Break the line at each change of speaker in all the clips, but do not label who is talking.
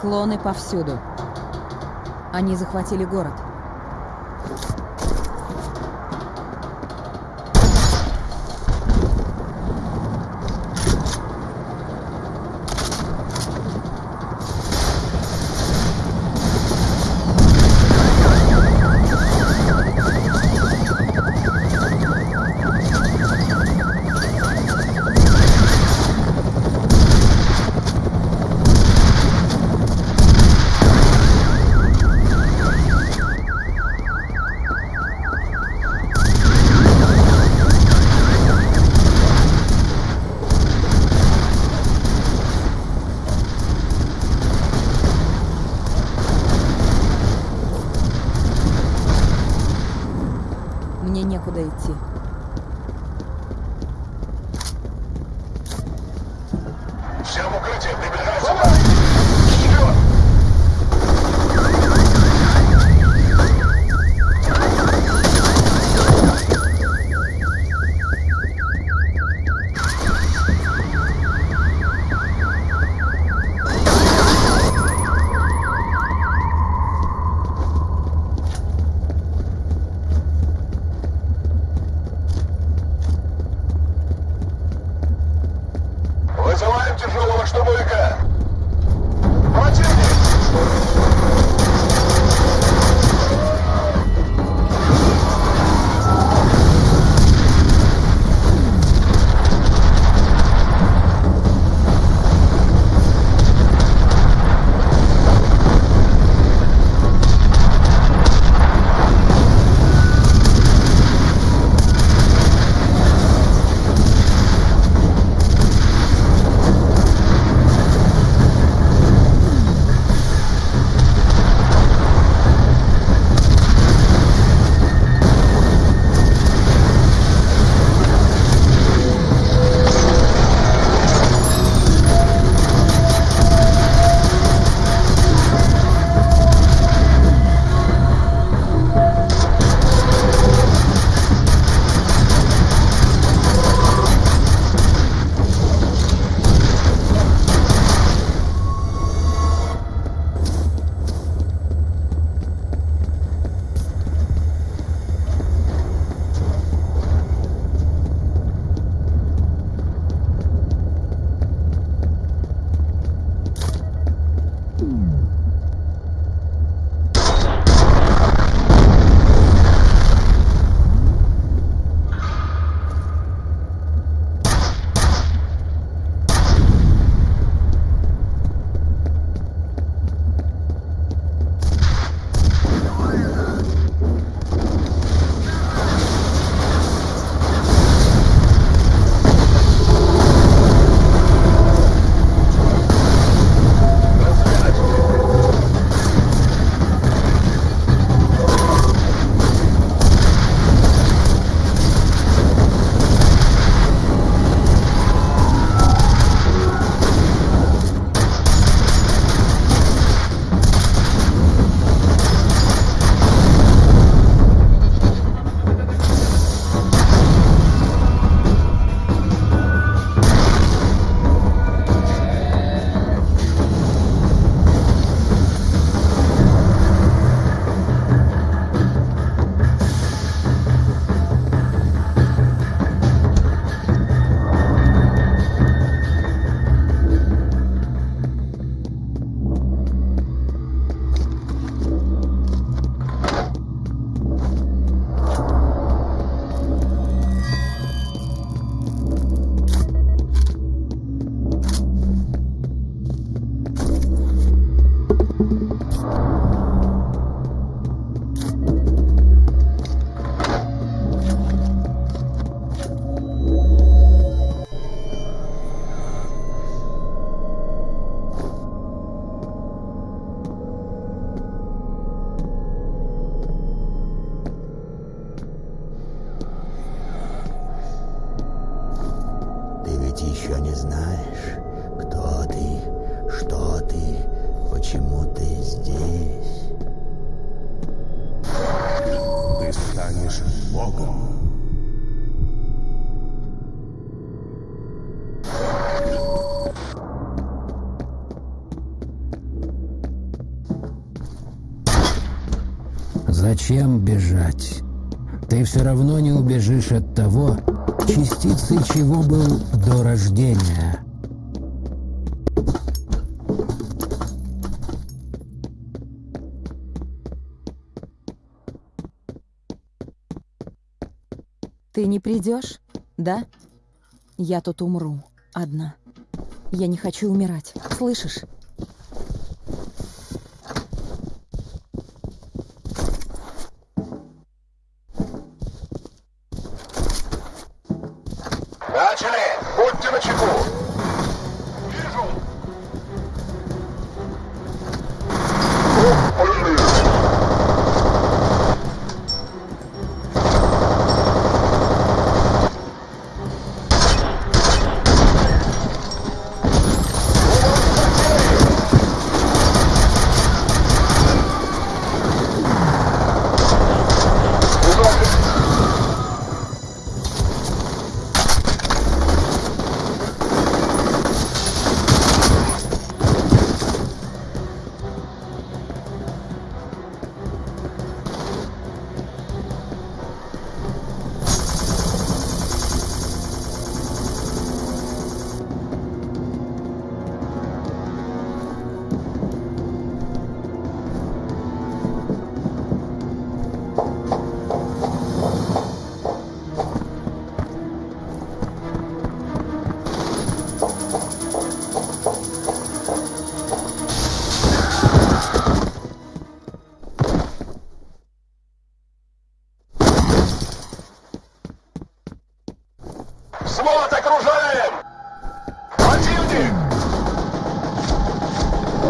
Клоны повсюду. Они захватили город. Мне некуда идти.
Зачем бежать? Ты все равно не убежишь от того, частицей чего был до рождения.
Ты не придешь, да? Я тут умру. Одна. Я не хочу умирать. Слышишь?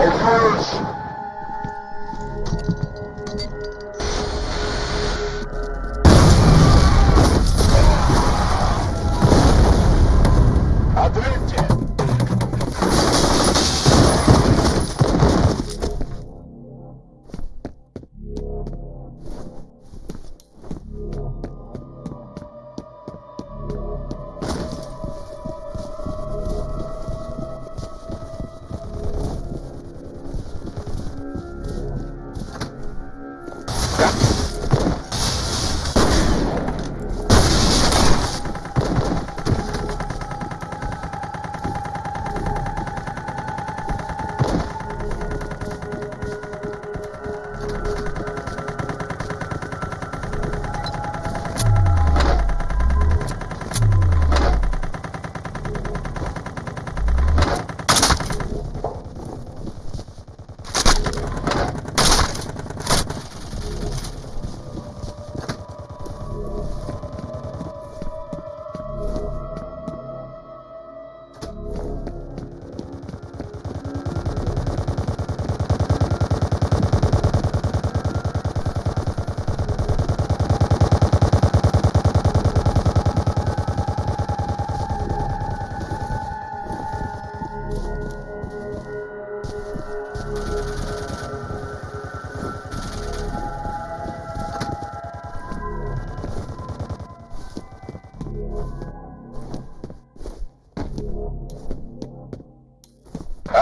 Warriors!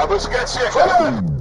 Busquets, sí,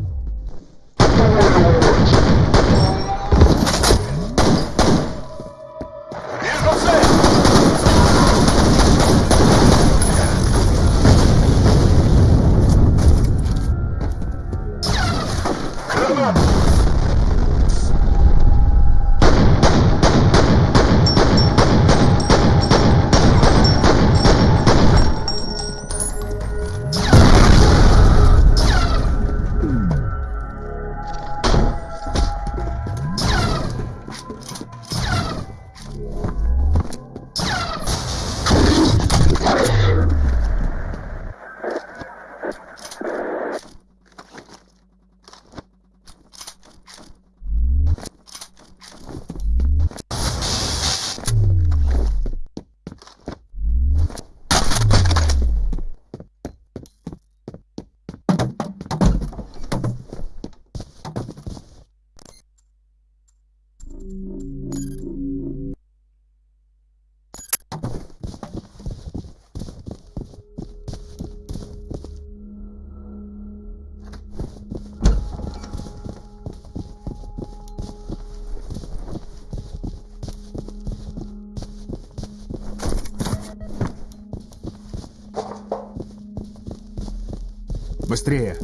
быстрее.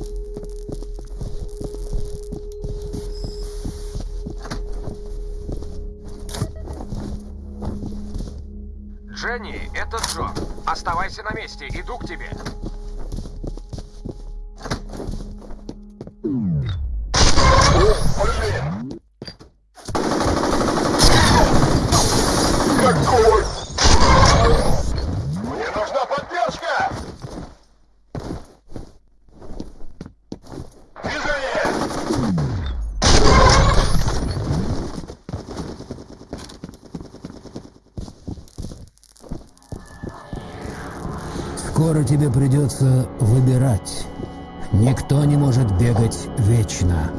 Дженни, это Джо. Оставайся на месте, иду к тебе.
Скоро тебе придется выбирать. Никто не может бегать вечно.